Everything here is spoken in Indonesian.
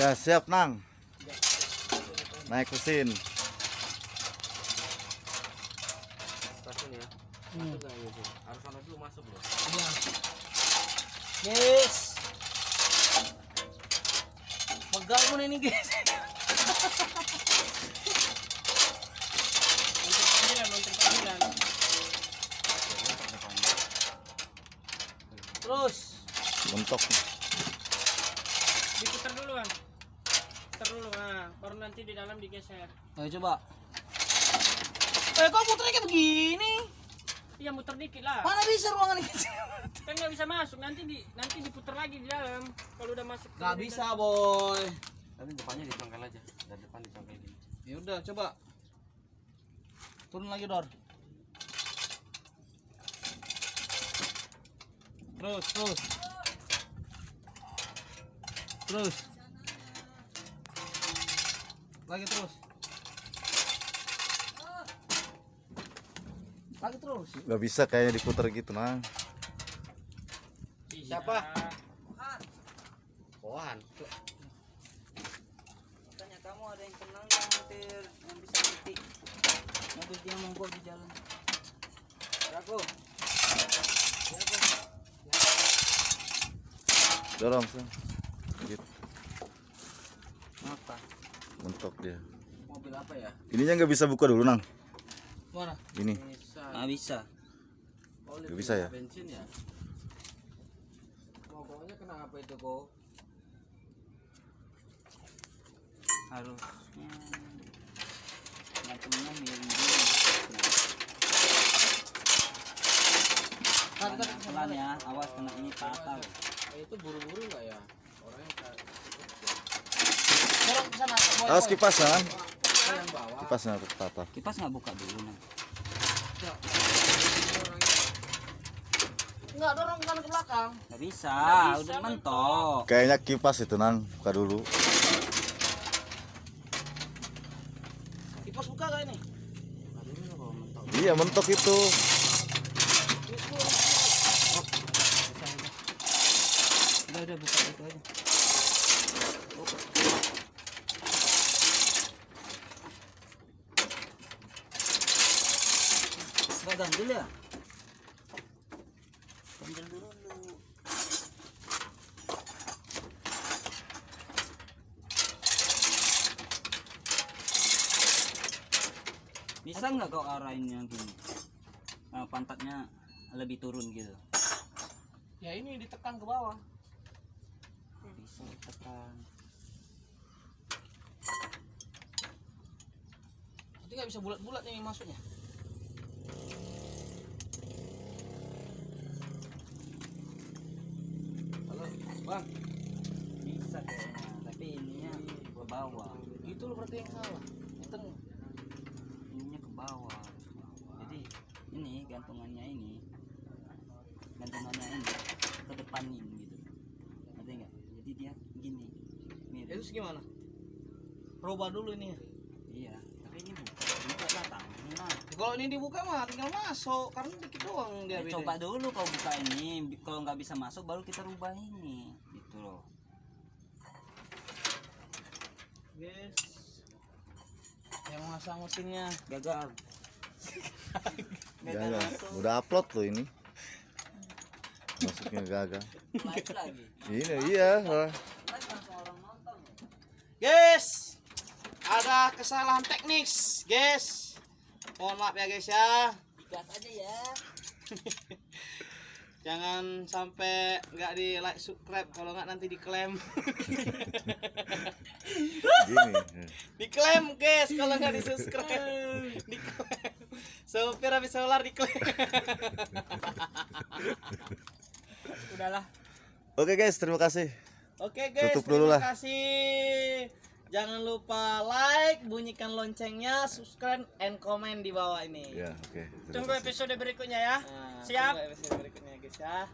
Ya siap nang. Naik mesin. Stasiun ya. Hmm. Masuk nggak ini sih? Harus sana dulu masuk loh. Iya. Guys. Pegang na ini guys. Untuk panggilan, untuk panggilan. Terus. Mentok. Diputar dulu bang. Putar dulu, nah. Baru nanti di dalam digeser. Ayo coba. Eh kok putarnya kayak begini? Iya muter dikit lah. Mana bisa ruangan ini? Kan nggak bisa masuk. Nanti di nanti diputar lagi di dalam. Kalau udah masuk. Gak bisa boy. Tapi depannya dicongkel aja. Dan depan dicongkel gini. Ya udah coba. Turun lagi Dor. Terus, terus. Terus. Lagi terus. Lagi terus. Gak bisa kayaknya diputar gitu nang. Bisa. Siapa? Pohan. Tanya kamu ada yang kenal nggak motor yang bisa ngetik mobil dia mogok di jalan. Aku. Dorong sih. Gitu. Apa? Mentok dia. Mobil apa ya? Ininya nggak bisa buka dulu nang. Mana? Ini. Bisa. Nggak bisa. Oh, Nggak bisa ya? Bensin ya? Mogoknya kenapa itu kok? Harusnya macamnya miring dulu. Nah. Pelan ya, awas kena ini patah. Eh, itu buru-buru nggak ya? Boy. kipas nang. Yang bawa. Kipasnya tata. Kipas nggak buka dulu nih. Enggak dorong ke kanan ke belakang. Nggak bisa, udah mentok. Kayaknya kipas itu nang. Buka dulu. Kipas buka gak ini? Iya mentok itu. Udah udah buka itu aja. Gak ganjil ya? Ganjil dulu. Bisa nggak kau arahinnya gini? Eh, pantatnya lebih turun gitu. Ya ini ditekan ke bawah. bisa tekan Nanti nggak bisa bulat-bulat ini masuknya. Halo, Bang. bisa kayaknya tapi ininya ke bawah Itu loh berarti yang salah. Tengah. ininya ke bawah jadi ini gantungannya ini gantungannya ini ke depanin gitu ngerti nggak jadi dia gini mirip Terus gimana? Roba dulu ini. ya. iya datang nah Kalau ini dibuka mah tinggal masuk. Karena dikit doang dia ya, coba dulu kau buka ini. Kalau nggak bisa masuk baru kita rubah ini. Gitu loh. Guys. Yang masang mesinnya gagal. Ya. Udah upload tuh ini. Masuknya gagal. Ini iya. nonton. Guys, ada kesalahan teknis, guys. Mohon maaf ya guys ya. digas aja ya Jangan sampai nggak di like subscribe kalau nggak nanti diklaim. Gini. diklaim guys kalau nggak di subscribe. diklaim. Sopir habis solar diklaim. Udahlah. Oke guys, terima kasih. Oke guys, Tutup dulu terima lah. kasih. Jangan lupa like, bunyikan loncengnya, subscribe, and comment di bawah ini. Ya, oke. Terima Tunggu episode berikutnya ya. Nah, Siap. tunggu episode berikutnya guys ya